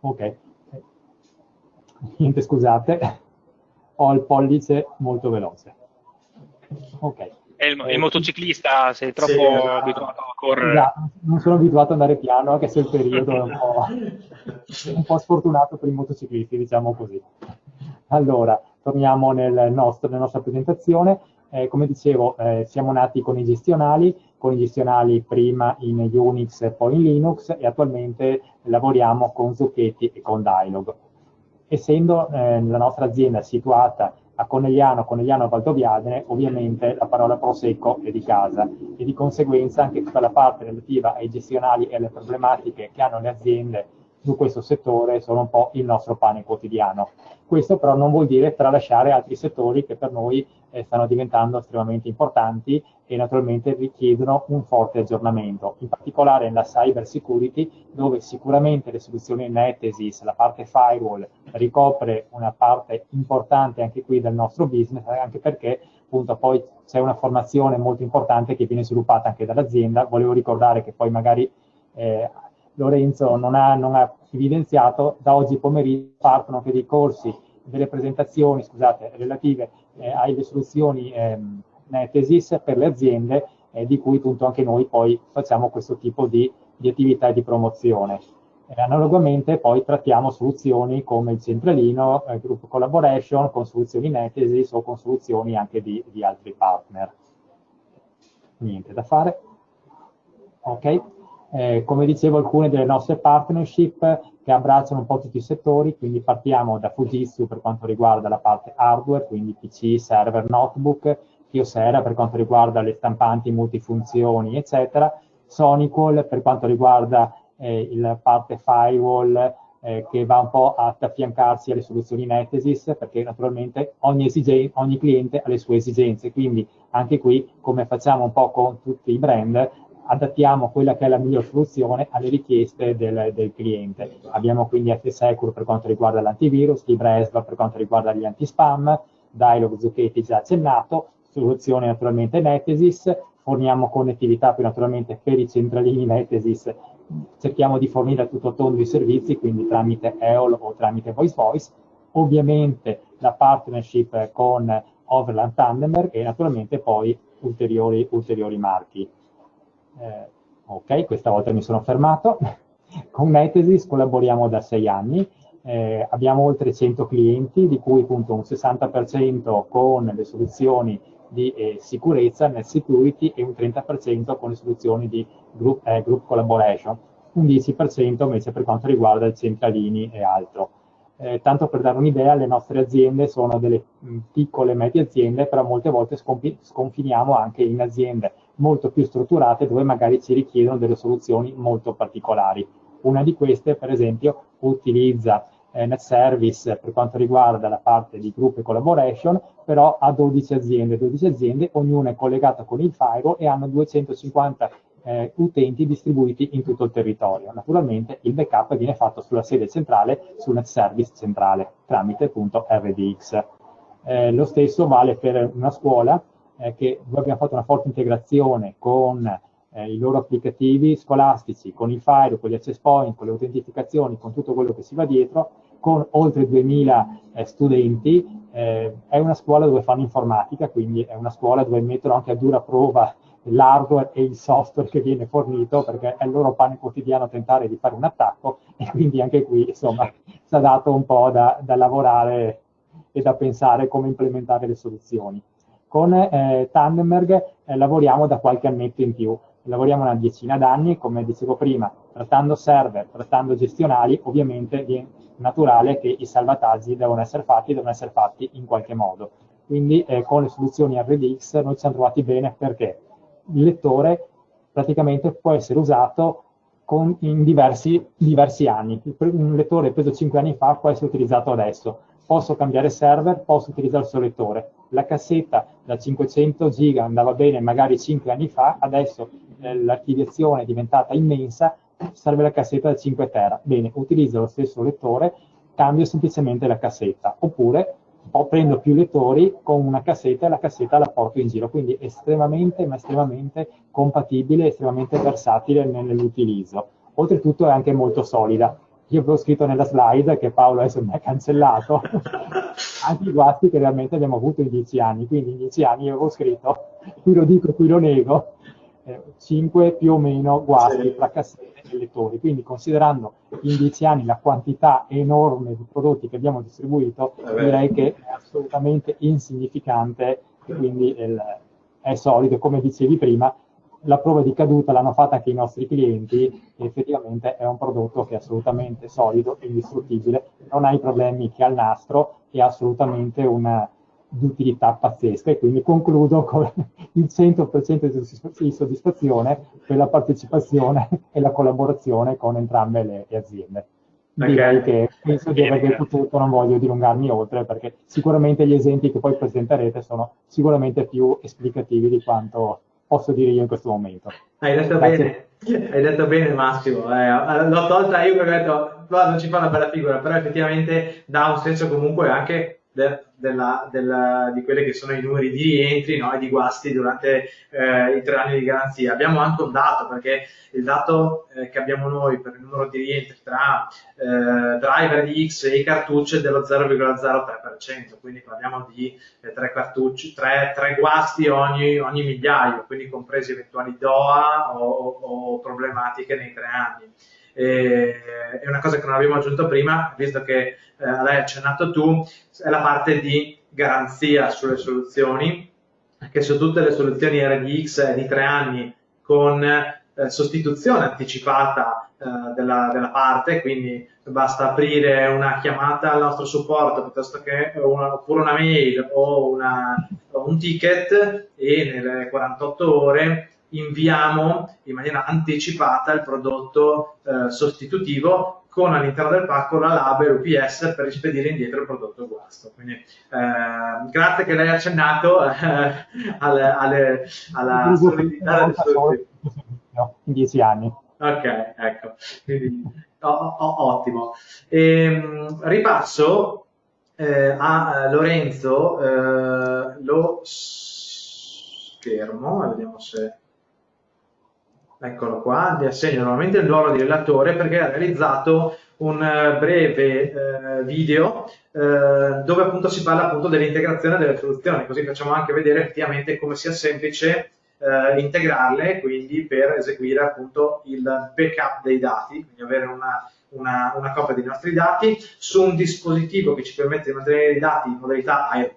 Ok, niente scusate, ho il pollice molto veloce. Ok. E il, il eh, motociclista, sei troppo sì, abituato a correre? Esatto, non sono abituato ad andare piano, anche se il periodo è un po', un po' sfortunato per i motociclisti, diciamo così. Allora, torniamo nel nostro, nella nostra presentazione. Eh, come dicevo, eh, siamo nati con i gestionali, con i gestionali prima in Unix e poi in Linux e attualmente lavoriamo con Zucchetti e con Dialog. Essendo eh, la nostra azienda situata a Conegliano, Conegliano Valdoviadene, ovviamente la parola Prosecco è di casa e di conseguenza anche tutta la parte relativa ai gestionali e alle problematiche che hanno le aziende su questo settore sono un po' il nostro pane quotidiano. Questo però non vuol dire tralasciare altri settori che per noi eh, stanno diventando estremamente importanti e naturalmente richiedono un forte aggiornamento, in particolare nella cyber security dove sicuramente le soluzioni Netesis, la parte firewall ricopre una parte importante anche qui del nostro business, anche perché appunto poi c'è una formazione molto importante che viene sviluppata anche dall'azienda. Volevo ricordare che poi magari eh, Lorenzo non ha, non ha, evidenziato, da oggi pomeriggio partono anche dei corsi, delle presentazioni, scusate, relative eh, alle soluzioni eh, Netesis per le aziende, eh, di cui appunto anche noi poi facciamo questo tipo di, di attività di promozione. analogamente poi trattiamo soluzioni come il centralino, il eh, group collaboration, con soluzioni Netesis o con soluzioni anche di, di altri partner. Niente da fare. Ok. Eh, come dicevo, alcune delle nostre partnership che abbracciano un po' tutti i settori, quindi partiamo da Fujitsu per quanto riguarda la parte hardware, quindi PC, server, notebook, Kyocera per quanto riguarda le stampanti multifunzioni, eccetera, Sonical per quanto riguarda eh, la parte firewall eh, che va un po' ad affiancarsi alle soluzioni Netesis, perché naturalmente ogni, ogni cliente ha le sue esigenze, quindi anche qui, come facciamo un po' con tutti i brand, adattiamo quella che è la miglior soluzione alle richieste del, del cliente. Abbiamo quindi F-Secure per quanto riguarda l'antivirus, LibreSva per quanto riguarda gli anti-spam, Dialog Zucchetti già accennato, soluzione naturalmente Netesis, forniamo connettività più naturalmente per i centralini Netesis, cerchiamo di fornire a tutto tondo i servizi, quindi tramite EOL o tramite Voice Voice, ovviamente la partnership con Overland Tandemberg e naturalmente poi ulteriori, ulteriori marchi. Eh, ok, questa volta mi sono fermato. Con Netesis collaboriamo da sei anni, eh, abbiamo oltre 100 clienti, di cui appunto un 60% con le soluzioni di eh, sicurezza, net security e un 30% con le soluzioni di group, eh, group collaboration, un 10% invece per quanto riguarda i centralini e altro. Eh, tanto per dare un'idea, le nostre aziende sono delle mh, piccole e medie aziende, però molte volte sconfiniamo anche in aziende molto più strutturate dove magari ci richiedono delle soluzioni molto particolari. Una di queste, per esempio, utilizza eh, NetService per quanto riguarda la parte di group e collaboration, però ha 12 aziende, 12 aziende, ognuna è collegata con il firewall e hanno 250 eh, utenti distribuiti in tutto il territorio. Naturalmente il backup viene fatto sulla sede centrale, su NetService centrale, tramite appunto RDX. Eh, lo stesso vale per una scuola eh, che noi abbiamo fatto una forte integrazione con eh, i loro applicativi scolastici, con il file, con gli access point, con le autentificazioni, con tutto quello che si va dietro, con oltre 2000 eh, studenti. Eh, è una scuola dove fanno informatica, quindi è una scuola dove mettono anche a dura prova l'hardware e il software che viene fornito, perché è il loro pane quotidiano tentare di fare un attacco e quindi anche qui insomma si è dato un po' da, da lavorare e da pensare come implementare le soluzioni. Con eh, Tandemberg eh, lavoriamo da qualche annetto in più, lavoriamo una decina d'anni, come dicevo prima, trattando server, trattando gestionali, ovviamente è naturale che i salvataggi devono essere fatti, devono essere fatti in qualche modo. Quindi eh, con le soluzioni RDX noi ci siamo trovati bene perché il lettore praticamente può essere usato con, in diversi, diversi anni. Un lettore preso 5 anni fa può essere utilizzato adesso. Posso cambiare server, posso utilizzare il suo lettore. La cassetta da 500 giga andava bene magari 5 anni fa, adesso eh, l'archiviazione è diventata immensa, serve la cassetta da 5 tera. Bene, utilizzo lo stesso lettore, cambio semplicemente la cassetta. Oppure prendo più lettori con una cassetta e la cassetta la porto in giro, quindi estremamente, ma estremamente compatibile, estremamente versatile nell'utilizzo. Oltretutto è anche molto solida. Io avevo scritto nella slide che Paolo adesso mi ha cancellato anche i guasti che realmente abbiamo avuto in dieci anni, quindi in dieci anni io avevo scritto, qui lo dico, qui lo nego, eh, 5 più o meno guasti sì. tra cassette e lettori. Quindi considerando in dieci anni la quantità enorme di prodotti che abbiamo distribuito, eh direi che è assolutamente insignificante e quindi il, è solido. Come dicevi prima, la prova di caduta l'hanno fatta anche i nostri clienti e effettivamente è un prodotto che è assolutamente solido e indistruttibile, non ha i problemi che ha il nastro e ha assolutamente una, utilità pazzesca. E quindi concludo con il 100% di soddisfazione per la partecipazione e la collaborazione con entrambe le, le aziende. Direi che penso di aver detto tutto, non voglio dilungarmi oltre perché sicuramente gli esempi che poi presenterete sono sicuramente più esplicativi di quanto posso dire io in questo momento. Hai detto Grazie. bene, hai detto bene Massimo, eh, l'ho tolta io perché ho detto non ci fa una bella figura, però effettivamente dà un senso comunque anche de, della, della, di quelli che sono i numeri di rientri no, e di guasti durante eh, i tre anni di garanzia. Abbiamo anche un dato, perché il dato eh, che abbiamo noi per il numero di rientri tra eh, driver di X e i cartucci è dello 0,03%, quindi parliamo di eh, tre cartucci, tre, tre guasti ogni, ogni, migliaio, quindi compresi eventuali DOA o, o problematiche nei tre anni. E, è una cosa che non abbiamo aggiunto prima, visto che eh, l'hai accennato tu, è la parte di garanzia sulle soluzioni, che su tutte le soluzioni RDX di tre anni con eh, sostituzione anticipata eh, della, della, parte, quindi basta aprire una chiamata al nostro supporto piuttosto che una, oppure una mail o, una, un ticket e nelle 48 ore inviamo in maniera anticipata il prodotto eh, sostitutivo con all'interno del pacco la label UPS per rispedire indietro il prodotto guasto. Quindi eh, grazie che lei ha accennato eh, alle, alle, alla solidità delle sue in dieci anni. Ok, ecco, Quindi, oh, oh, ottimo. E, ehm, ripasso eh, a Lorenzo eh, lo schermo, vediamo se eccolo qua, gli assegno normalmente il ruolo di relatore perché ha realizzato un eh, breve eh, video eh, dove appunto si parla appunto dell'integrazione delle soluzioni, così facciamo anche vedere effettivamente come sia semplice eh, integrarle, quindi per eseguire appunto il backup dei dati, quindi avere una, una, una, copia dei nostri dati su un dispositivo che ci permette di mantenere i dati in modalità air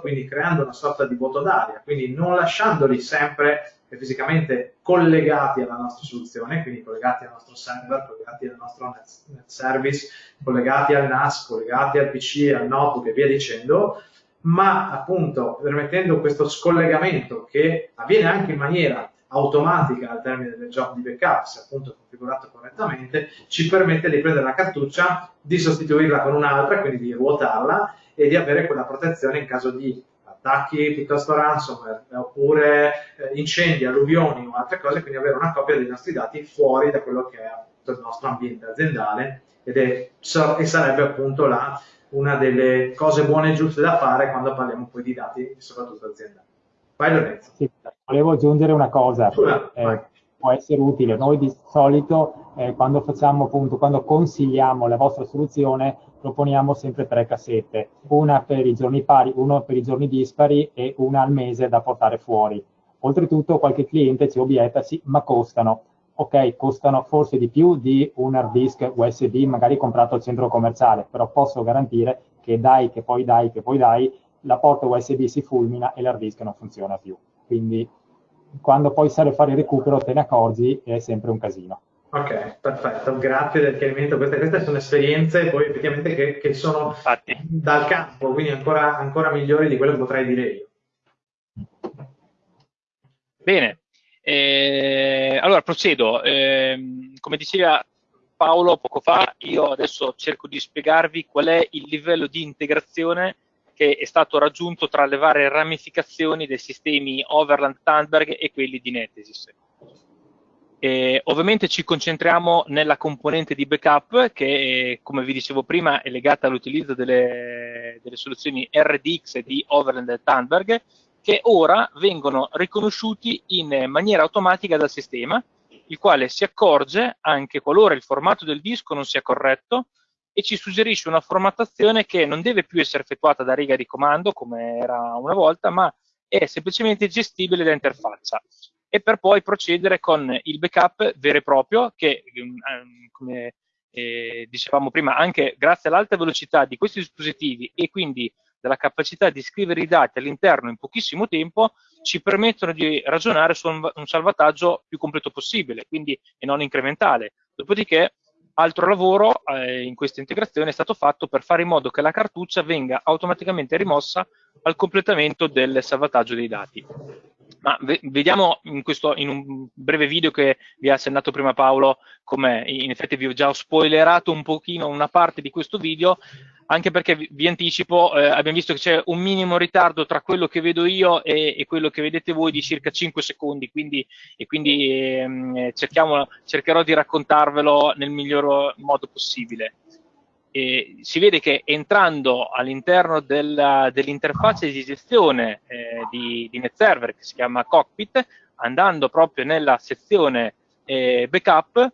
quindi creando una sorta di vuoto d'aria, quindi non lasciandoli sempre fisicamente collegati alla nostra soluzione, quindi collegati al nostro server, collegati al nostro net, service, collegati al NAS, collegati al PC, al notebook e via dicendo, ma appunto permettendo questo scollegamento che avviene anche in maniera automatica al termine del job di backup, se appunto configurato correttamente, ci permette di prendere la cartuccia, di sostituirla con un'altra, quindi di ruotarla e di avere quella protezione in caso di attacchi piuttosto ransomware, oppure eh, incendi, alluvioni o altre cose, quindi avere una copia dei nostri dati fuori da quello che è il nostro ambiente aziendale ed è, e sarebbe appunto la, una delle cose buone e giuste da fare quando parliamo poi di dati, soprattutto aziendali. Vai Lorenzo. Sì, volevo aggiungere una cosa, eh, può essere utile. Noi di solito eh, quando facciamo appunto, quando consigliamo la vostra soluzione, proponiamo sempre tre cassette, una per i giorni pari, una per i giorni dispari e una al mese da portare fuori. Oltretutto qualche cliente ci obietta, sì, ma costano. Ok, costano forse di più di un hard disk USB magari comprato al centro commerciale, però posso garantire che dai, che poi dai, che poi dai, la porta USB si fulmina e l'hard disk non funziona più. Quindi quando poi serve fare il recupero te ne accorgi è sempre un casino. Ok, perfetto, grazie del chiarimento. Queste, queste sono esperienze poi effettivamente che, che sono Infatti. dal campo, quindi ancora, ancora migliori di quello che potrei dire io. Bene, eh, allora procedo. Eh, come diceva Paolo poco fa, io adesso cerco di spiegarvi qual è il livello di integrazione che è stato raggiunto tra le varie ramificazioni dei sistemi Overland Tandberg e quelli di Netesis. Eh, ovviamente ci concentriamo nella componente di backup che, come vi dicevo prima, è legata all'utilizzo delle, delle, soluzioni RDX di Overland e Tandberg, che ora vengono riconosciuti in maniera automatica dal sistema, il quale si accorge anche qualora il formato del disco non sia corretto e ci suggerisce una formattazione che non deve più essere effettuata da riga di comando come era una volta, ma è semplicemente gestibile da interfaccia e per poi procedere con il backup vero e proprio che, ehm, come eh, dicevamo prima, anche grazie all'alta velocità di questi dispositivi e quindi della capacità di scrivere i dati all'interno in pochissimo tempo, ci permettono di ragionare su un, salvataggio più completo possibile, quindi e non incrementale. Dopodiché altro lavoro eh, in questa integrazione è stato fatto per fare in modo che la cartuccia venga automaticamente rimossa al completamento del salvataggio dei dati. Ma vediamo in, questo, in un breve video che vi ha accennato prima Paolo, come in effetti vi ho già spoilerato un pochino una parte di questo video, anche perché vi, anticipo, eh, abbiamo visto che c'è un minimo ritardo tra quello che vedo io e, e, quello che vedete voi di circa 5 secondi, quindi, e quindi ehm, cercherò di raccontarvelo nel miglior modo possibile. E si vede che entrando all'interno dell'interfaccia di gestione eh, di, di NetServer che si chiama Cockpit, andando proprio nella sezione eh, backup,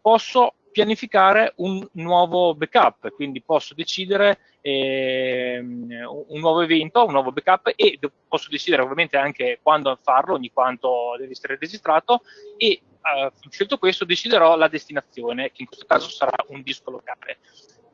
posso pianificare un nuovo backup, quindi posso decidere eh, un nuovo evento, un nuovo backup e posso decidere ovviamente anche quando farlo, ogni quanto deve essere registrato e eh, scelto questo deciderò la destinazione, che in questo caso sarà un disco locale.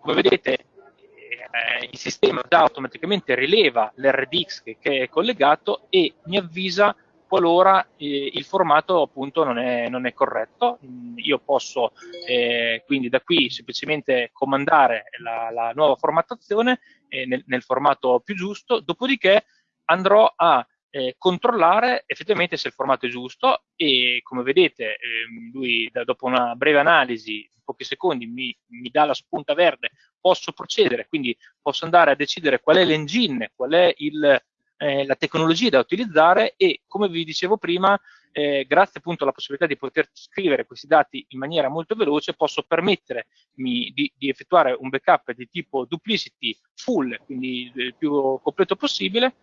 Come vedete eh, il sistema già automaticamente rileva l'RDX che, che, è collegato e mi avvisa qualora eh, il formato appunto non è, non è corretto. Io posso eh, quindi da qui semplicemente comandare la, la nuova formattazione eh, nel, nel, formato più giusto, dopodiché andrò a eh, controllare effettivamente se il formato è giusto e come vedete ehm, lui da, dopo una breve analisi pochi secondi mi, mi dà la spunta verde, posso procedere, quindi posso andare a decidere qual è l'engine, qual è il, eh, la tecnologia da utilizzare e come vi dicevo prima, eh, grazie appunto alla possibilità di poter scrivere questi dati in maniera molto veloce, posso permettermi di, di effettuare un backup di tipo duplicity full, quindi il più completo possibile,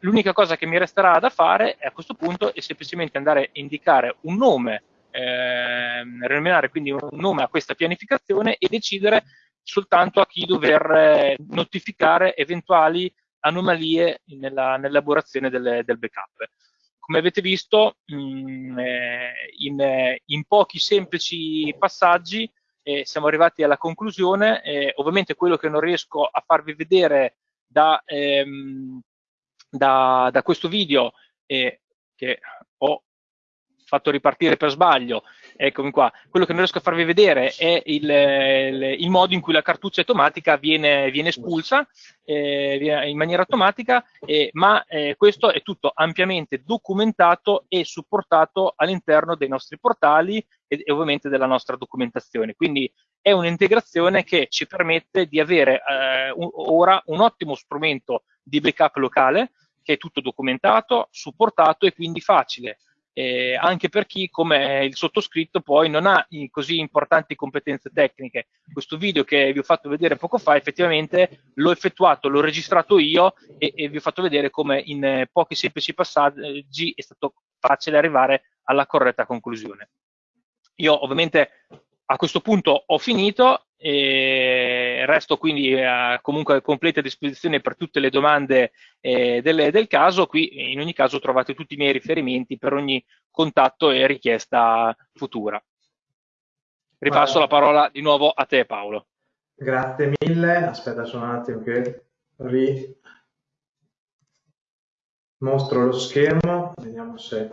l'unica cosa che mi resterà da fare a questo punto è semplicemente andare a indicare un nome eh, renominare quindi un nome a questa pianificazione e decidere soltanto a chi dover eh, notificare eventuali anomalie nell'elaborazione del, del, backup. Come avete visto, mh, mm, eh, in, in, pochi semplici passaggi eh, siamo arrivati alla conclusione. Eh, ovviamente quello che non riesco a farvi vedere da, ehm, da, da questo video, eh, che ho fatto ripartire per sbaglio, eccomi qua, quello che non riesco a farvi vedere è il, il, il modo in cui la cartuccia automatica viene, viene espulsa eh, in maniera automatica, eh, ma eh, questo è tutto ampiamente documentato e supportato all'interno dei nostri portali e, e, ovviamente della nostra documentazione. Quindi è un'integrazione che ci permette di avere eh, un, ora un ottimo strumento di backup locale che è tutto documentato, supportato e quindi facile eh, anche per chi come il sottoscritto poi non ha così importanti competenze tecniche. Questo video che vi ho fatto vedere poco fa effettivamente l'ho effettuato, l'ho registrato io e, e, vi ho fatto vedere come in eh, pochi semplici passaggi è stato facile arrivare alla corretta conclusione. Io ovviamente a questo punto ho finito e resto quindi a, comunque a completa disposizione per tutte le domande eh, del, del, caso. Qui in ogni caso trovate tutti i miei riferimenti per ogni contatto e richiesta futura. Ripasso la parola di nuovo a te Paolo. Grazie mille, aspetta solo un attimo che ri... mostro lo schermo, vediamo se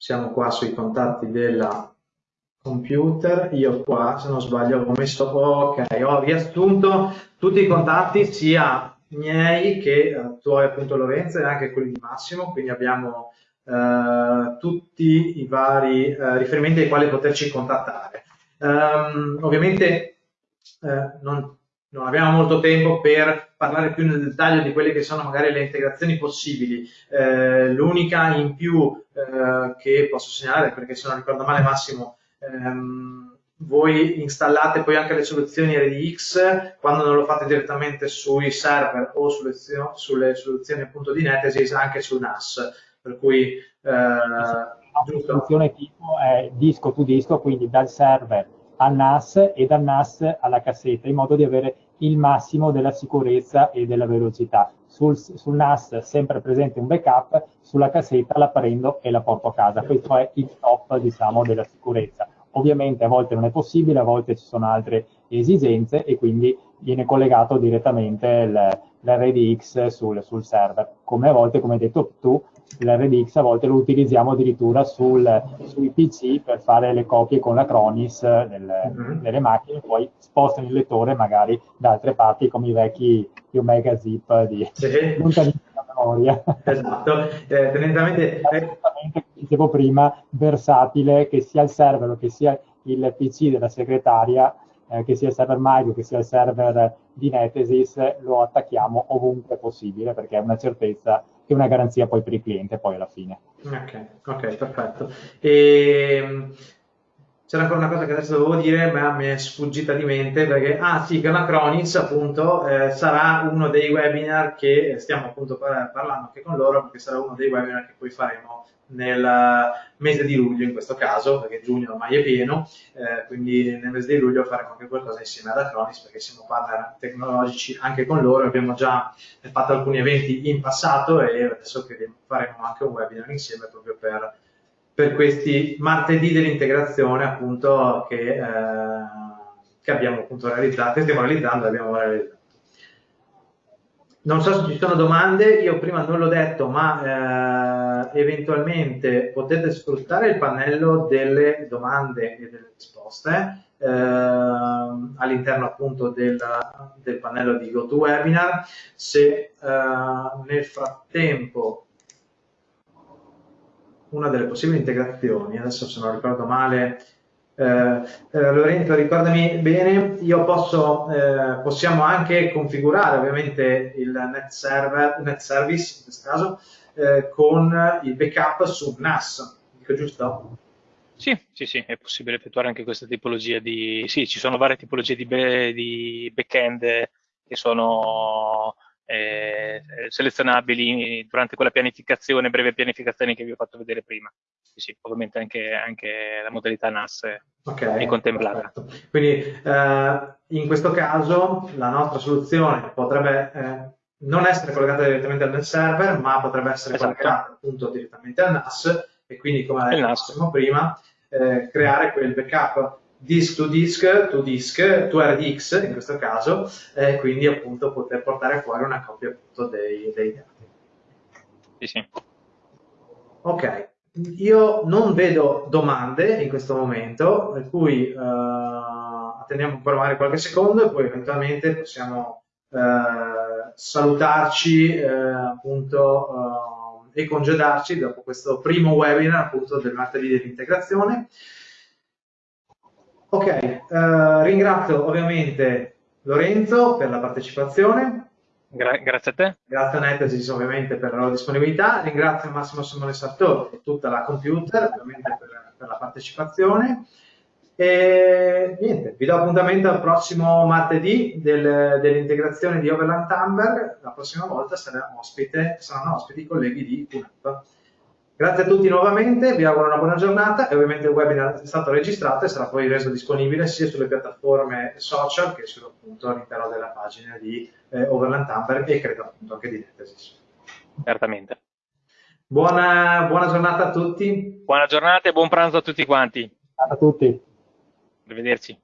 siamo qua sui contatti della computer, io qua se non sbaglio ho messo, ok, ho riassunto tutti i contatti sia miei che eh, tuoi appunto Lorenzo e anche quelli di Massimo, quindi abbiamo eh, tutti i vari eh, riferimenti ai quali poterci contattare. Um, ovviamente eh, non, non, abbiamo molto tempo per parlare più nel dettaglio di quelle che sono magari le integrazioni possibili. Eh, l'unica in più eh, che posso segnalare, perché se non ricordo male Massimo, ehm, voi installate poi anche le soluzioni RDX quando non lo fate direttamente sui server o sulle, sulle soluzioni appunto di Netesis anche sul NAS per cui eh, la soluzione tipo è disco to disco quindi dal server al NAS e dal NAS alla cassetta in modo di avere il massimo della sicurezza e della velocità. Sul, sul NAS sempre presente un backup sulla cassetta la prendo e la porto a casa. Questo è il top diciamo della sicurezza. Ovviamente a volte non è possibile, a volte ci sono altre esigenze e quindi viene collegato direttamente l'RDX sul, sul, server. Come a volte, come hai detto tu, l'RDX a volte lo utilizziamo addirittura sul, sui PC per fare le copie con la Cronis del, mm-hmm. delle macchine, poi spostano il lettore magari da altre parti come i vecchi Omega Zip di sì. memoria. Esatto, eh, tendenzialmente... Eh, dicevo prima, versatile, che sia il server che sia il PC della segretaria, eh, che sia il server Mario, che sia il server di Netesis, lo attacchiamo ovunque possibile perché è una certezza e una garanzia poi per il cliente poi alla fine. Ok, ok, perfetto. E ehm, c'era ancora una cosa che adesso dovevo dire, ma mi è sfuggita di mente perché, ah sì, Ganacronics appunto eh, sarà uno dei webinar che stiamo appunto parlando anche con loro, perché sarà uno dei webinar che poi faremo nel mese di luglio in questo caso, perché giugno ormai è pieno, eh, quindi nel mese di luglio faremo anche qualcosa insieme ad Acronis perché siamo partner tecnologici anche con loro, abbiamo già fatto alcuni eventi in passato e adesso faremo anche un webinar insieme proprio per per questi martedì dell'integrazione appunto che, eh, che abbiamo appunto realizzato, che stiamo realizzando e abbiamo realizzato. Non so se ci sono domande, io prima non l'ho detto, ma eh, eventualmente potete sfruttare il pannello delle domande e delle risposte eh, all'interno appunto del, del, pannello di GoToWebinar. Se eh, nel frattempo una delle possibili integrazioni, adesso se non ricordo male, eh, eh, Lorenzo ricordami bene, io posso, eh, possiamo anche configurare ovviamente il net, server, net service in questo caso eh, con il backup su NAS, dico giusto? Sì, sì, sì, è possibile effettuare anche questa tipologia di... Sì, ci sono varie tipologie di, be... di backend che sono eh, selezionabili durante quella pianificazione, breve pianificazione che vi ho fatto vedere prima. Sì, ovviamente anche, anche, la modalità NAS okay, è contemplata. Perfetto. Quindi eh, in questo caso la nostra soluzione potrebbe eh, non essere collegata direttamente al server, ma potrebbe essere esatto. collegata appunto direttamente al NAS e quindi come detto prima, eh, creare quel backup disk to disk, to disk, to RDX in questo caso, e quindi appunto poter portare fuori una copia appunto dei, dei dati. Sì, sì. Ok, io non vedo domande in questo momento, per cui uh, attendiamo ancora magari qualche secondo e poi eventualmente possiamo uh, salutarci uh, appunto e congedarci dopo questo primo webinar appunto del martedì dell'integrazione. Ok, eh, ringrazio ovviamente Lorenzo per la partecipazione. Gra grazie a te. Grazie a Netesis ovviamente per la loro disponibilità. Ringrazio Massimo Simone Sartori e tutta la computer ovviamente per, per la partecipazione. E niente, vi do appuntamento al prossimo martedì del, dell'integrazione di Overland Tamberg. La prossima volta sarà ospite, saranno ospiti i colleghi di QNAP. Grazie a tutti nuovamente, vi auguro una buona giornata e ovviamente il webinar è stato registrato e sarà poi reso disponibile sia sulle piattaforme social che all'interno della pagina di eh, Overland Tamper e credo appunto anche di Netesis. Certamente. Buona, buona giornata a tutti. Buona giornata e buon pranzo a tutti quanti. A tutti. Arrivederci.